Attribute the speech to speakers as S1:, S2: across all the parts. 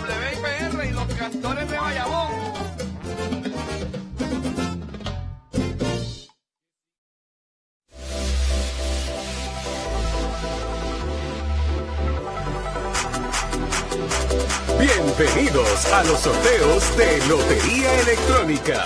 S1: WIPR y los cantores de Bayamón. Bienvenidos a los sorteos de Lotería Electrónica.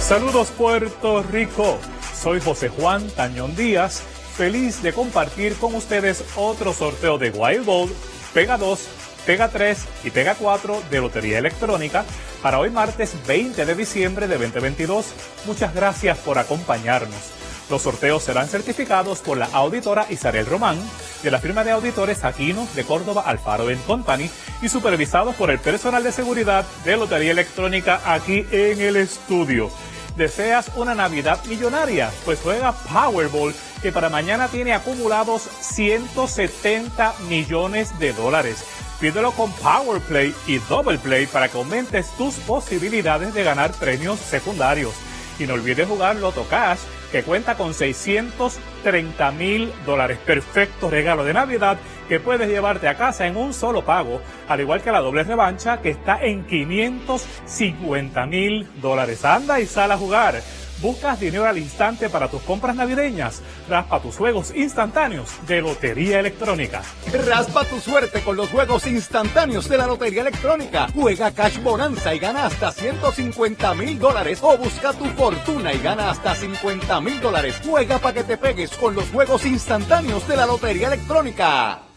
S2: Saludos Puerto Rico, soy José Juan Tañón Díaz, feliz de compartir con ustedes otro sorteo de Wild Ball Pega 2, Pega 3 y Pega 4 de Lotería Electrónica para hoy martes 20 de diciembre de 2022. Muchas gracias por acompañarnos. Los sorteos serán certificados por la auditora Isabel Román de la firma de auditores Aquino de Córdoba Alfaro Company y supervisados por el personal de seguridad de Lotería Electrónica aquí en el estudio. ¿Deseas una Navidad millonaria? Pues juega Powerball, que para mañana tiene acumulados 170 millones de dólares. Pídelo con Powerplay y Double Play para que aumentes tus posibilidades de ganar premios secundarios. Y no olvides jugar Loto Cash que cuenta con 630 mil dólares. Perfecto regalo de Navidad que puedes llevarte a casa en un solo pago, al igual que la doble revancha que está en 550 mil dólares. Anda y sal a jugar. ¿Buscas dinero al instante para tus compras navideñas? Raspa tus juegos instantáneos de Lotería Electrónica.
S3: Raspa tu suerte con los juegos instantáneos de la Lotería Electrónica. Juega Cash Bonanza y gana hasta 150 mil dólares. O busca tu fortuna y gana hasta 50 mil dólares. Juega para que te pegues con los juegos instantáneos de la Lotería Electrónica.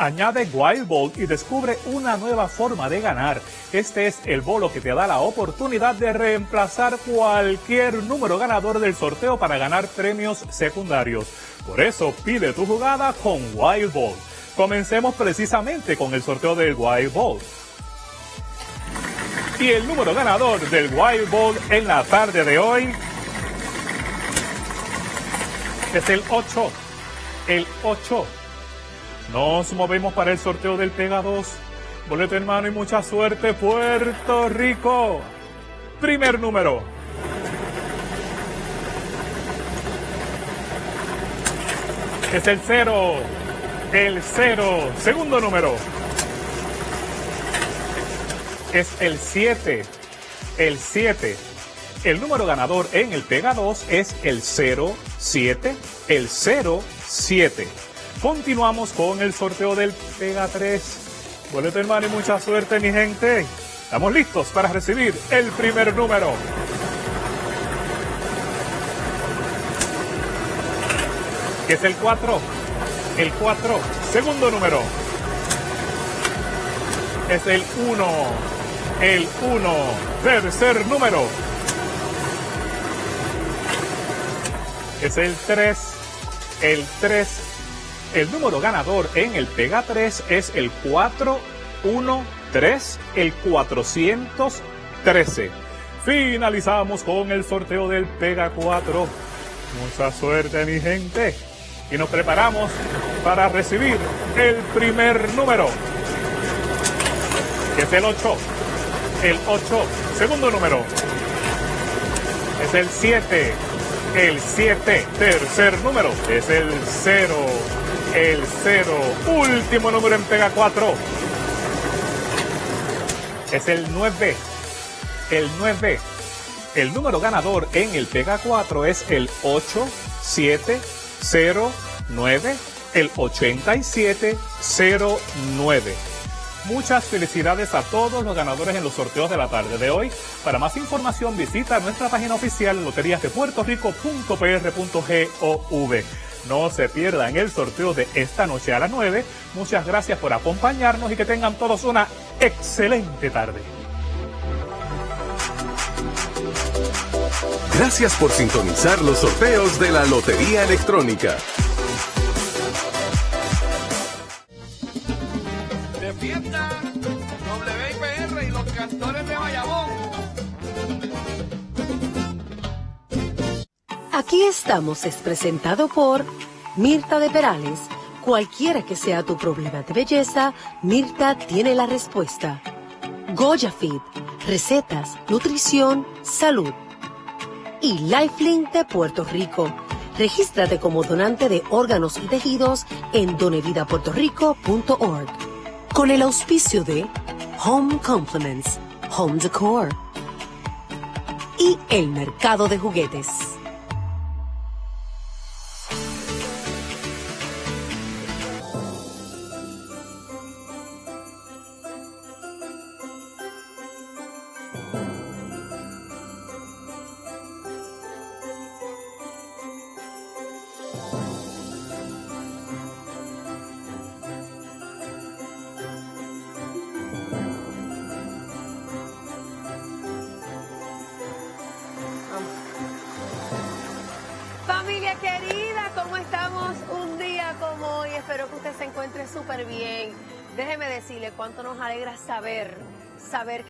S2: Añade Wild Ball y descubre una nueva forma de ganar. Este es el bolo que te da la oportunidad de reemplazar cualquier número ganador del sorteo para ganar premios secundarios. Por eso pide tu jugada con Wild Ball. Comencemos precisamente con el sorteo del Wild Ball. Y el número ganador del Wild Ball en la tarde de hoy es el 8. El 8. Nos movemos para el sorteo del Pega 2. Boleto en mano y mucha suerte, Puerto Rico. Primer número. Es el 0. El 0. Segundo número. Es el 7. El 7. El número ganador en el Pega 2 es el 0, 7, el 0, 7. Continuamos con el sorteo del Pega 3. Boleto hermano y mucha suerte mi gente. Estamos listos para recibir el primer número. Que es el 4. El 4. Segundo número. Es el 1. El 1. Tercer número. Es el 3. El 3 el número ganador en el Pega 3 es el 413, el 413. Finalizamos con el sorteo del Pega 4. Mucha suerte mi gente. Y nos preparamos para recibir el primer número. Que es el 8. El 8. Segundo número. Es el 7. El 7. Tercer número. Es el 0 el 0. Último número en Pega 4. Es el 9. El 9. El número ganador en el Pega 4 es el 8709. El 8709. Muchas felicidades a todos los ganadores en los sorteos de la tarde de hoy. Para más información visita nuestra página oficial loteriasdepuertorico.pr.gov. No se pierdan el sorteo de esta noche a las 9. Muchas gracias por acompañarnos y que tengan todos una excelente tarde.
S1: Gracias por sintonizar los sorteos de la Lotería Electrónica.
S4: Aquí estamos es presentado por Mirta de Perales. Cualquiera que sea tu problema de belleza, Mirta tiene la respuesta. Goya Fit, recetas, nutrición, salud. Y Lifelink de Puerto Rico. Regístrate como donante de órganos y tejidos en donevidapuertorico.org. Con el auspicio de Home Compliments, Home Decor y el mercado de juguetes. querida, ¿cómo estamos un día como hoy?
S5: Espero que usted se encuentre súper bien. Déjeme decirle cuánto nos alegra saber, saber que...